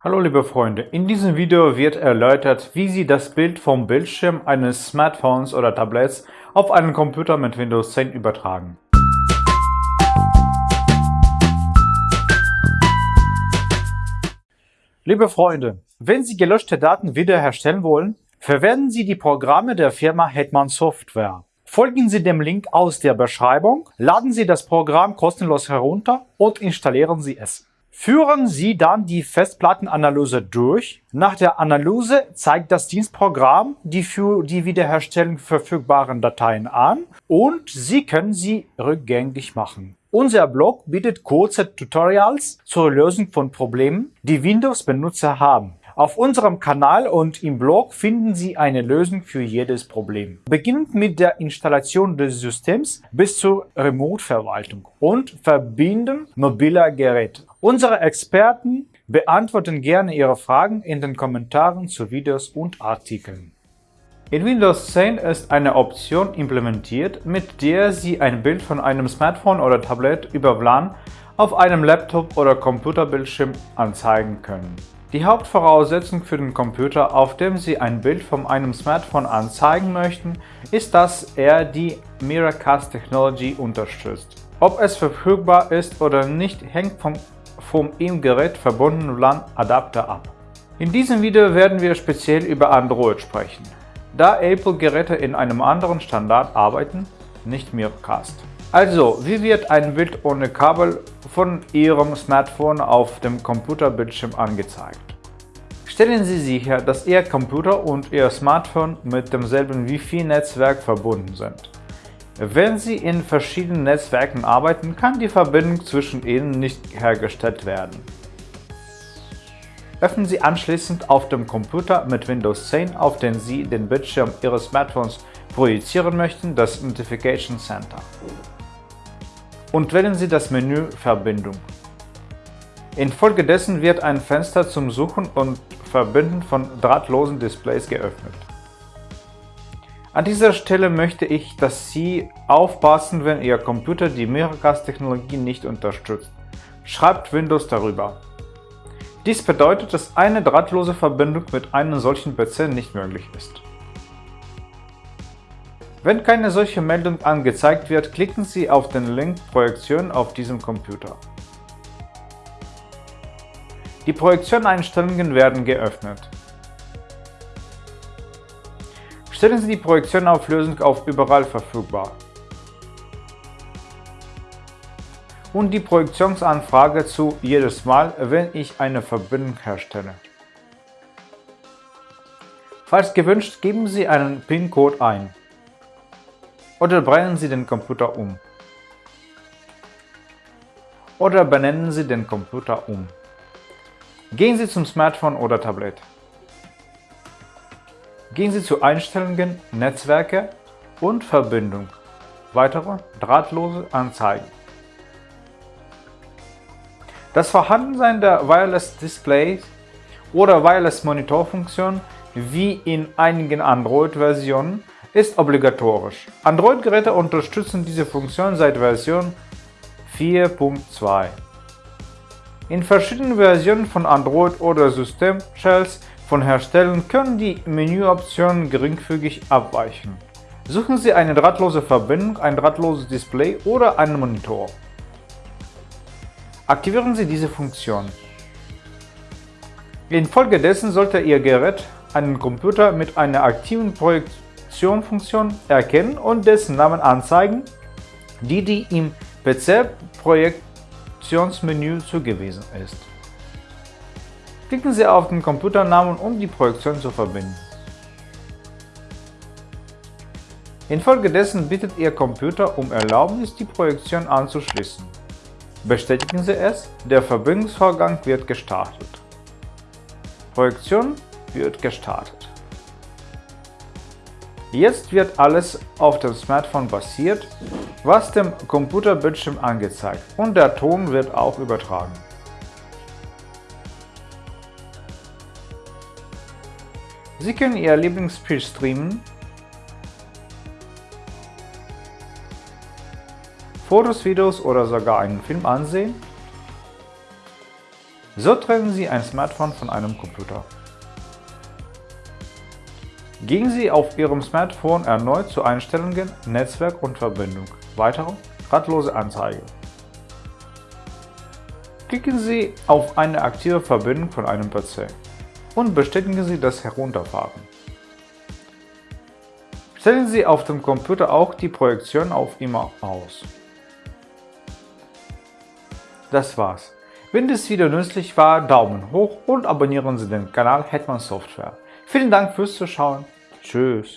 Hallo liebe Freunde, in diesem Video wird erläutert, wie Sie das Bild vom Bildschirm eines Smartphones oder Tablets auf einen Computer mit Windows 10 übertragen. Liebe Freunde, wenn Sie gelöschte Daten wiederherstellen wollen, verwenden Sie die Programme der Firma Hetman Software. Folgen Sie dem Link aus der Beschreibung, laden Sie das Programm kostenlos herunter und installieren Sie es. Führen Sie dann die Festplattenanalyse durch. Nach der Analyse zeigt das Dienstprogramm die für die Wiederherstellung verfügbaren Dateien an und Sie können sie rückgängig machen. Unser Blog bietet kurze Tutorials zur Lösung von Problemen, die Windows-Benutzer haben. Auf unserem Kanal und im Blog finden Sie eine Lösung für jedes Problem. Beginnend mit der Installation des Systems bis zur Remote-Verwaltung und Verbinden mobiler Geräte. Unsere Experten beantworten gerne Ihre Fragen in den Kommentaren zu Videos und Artikeln. In Windows 10 ist eine Option implementiert, mit der Sie ein Bild von einem Smartphone oder Tablet über WLAN auf einem Laptop oder Computerbildschirm anzeigen können. Die Hauptvoraussetzung für den Computer, auf dem Sie ein Bild von einem Smartphone anzeigen möchten, ist, dass er die Miracast Technology unterstützt. Ob es verfügbar ist oder nicht, hängt vom, vom im Gerät verbundenen LAN-Adapter ab. In diesem Video werden wir speziell über Android sprechen, da Apple-Geräte in einem anderen Standard arbeiten, nicht Miracast. Also, wie wird ein Bild ohne Kabel von Ihrem Smartphone auf dem Computerbildschirm angezeigt? Stellen Sie sicher, dass Ihr Computer und Ihr Smartphone mit demselben Wi-Fi-Netzwerk verbunden sind. Wenn Sie in verschiedenen Netzwerken arbeiten, kann die Verbindung zwischen ihnen nicht hergestellt werden. Öffnen Sie anschließend auf dem Computer mit Windows 10, auf den Sie den Bildschirm Ihres Smartphones projizieren möchten, das Notification Center und wählen Sie das Menü Verbindung. Infolgedessen wird ein Fenster zum Suchen und Verbinden von drahtlosen Displays geöffnet. An dieser Stelle möchte ich, dass Sie aufpassen, wenn Ihr Computer die Miracast-Technologie nicht unterstützt. Schreibt Windows darüber. Dies bedeutet, dass eine drahtlose Verbindung mit einem solchen PC nicht möglich ist. Wenn keine solche Meldung angezeigt wird, klicken Sie auf den Link Projektion auf diesem Computer. Die Projektion-Einstellungen werden geöffnet. Stellen Sie die Projektionauflösung auf Überall verfügbar und die Projektionsanfrage zu jedes Mal, wenn ich eine Verbindung herstelle. Falls gewünscht, geben Sie einen PIN-Code ein oder brennen Sie den Computer um. Oder benennen Sie den Computer um. Gehen Sie zum Smartphone oder Tablet. Gehen Sie zu Einstellungen, Netzwerke und Verbindung. Weitere drahtlose Anzeigen. Das Vorhandensein der Wireless Displays oder Wireless Monitor Funktion wie in einigen Android-Versionen ist obligatorisch. Android-Geräte unterstützen diese Funktion seit Version 4.2. In verschiedenen Versionen von Android oder System-Shells von Herstellern können die Menüoptionen geringfügig abweichen. Suchen Sie eine drahtlose Verbindung, ein drahtloses Display oder einen Monitor. Aktivieren Sie diese Funktion. Infolgedessen sollte Ihr Gerät einen Computer mit einer aktiven Projektion Funktion erkennen und dessen Namen anzeigen, die die im PC-Projektionsmenü zugewiesen ist. Klicken Sie auf den Computernamen, um die Projektion zu verbinden. Infolgedessen bittet Ihr Computer um Erlaubnis, die Projektion anzuschließen. Bestätigen Sie es, der Verbindungsvorgang wird gestartet. Projektion wird gestartet. Jetzt wird alles auf dem Smartphone basiert, was dem Computerbildschirm angezeigt und der Ton wird auch übertragen. Sie können Ihr Lieblingsspiel streamen, Fotos, Videos oder sogar einen Film ansehen, So trennen Sie ein Smartphone von einem Computer. Gehen Sie auf Ihrem Smartphone erneut zu Einstellungen, Netzwerk und Verbindung. Weitere Radlose Anzeige. Klicken Sie auf eine aktive Verbindung von einem PC und bestätigen Sie das Herunterfahren. Stellen Sie auf dem Computer auch die Projektion auf immer aus. Das war's. Wenn das Video nützlich war, Daumen hoch und abonnieren Sie den Kanal Hetman Software. Vielen Dank fürs Zuschauen. Tschüss.